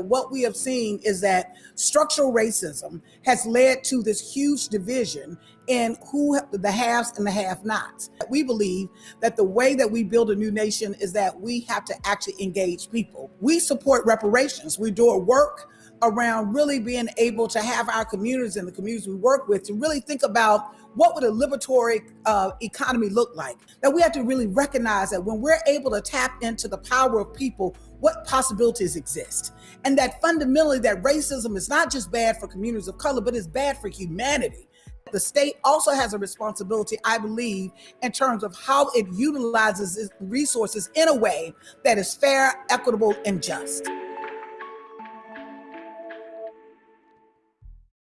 What we have seen is that structural racism has led to this huge division in who the haves and the have nots. We believe that the way that we build a new nation is that we have to actually engage people. We support reparations. We do work around really being able to have our communities and the communities we work with to really think about what would a liberatory uh, economy look like? That we have to really recognize that when we're able to tap into the power of people, what possibilities exist. And that fundamentally that racism is not just bad for communities of color, but it's bad for humanity. The state also has a responsibility, I believe, in terms of how it utilizes its resources in a way that is fair, equitable, and just.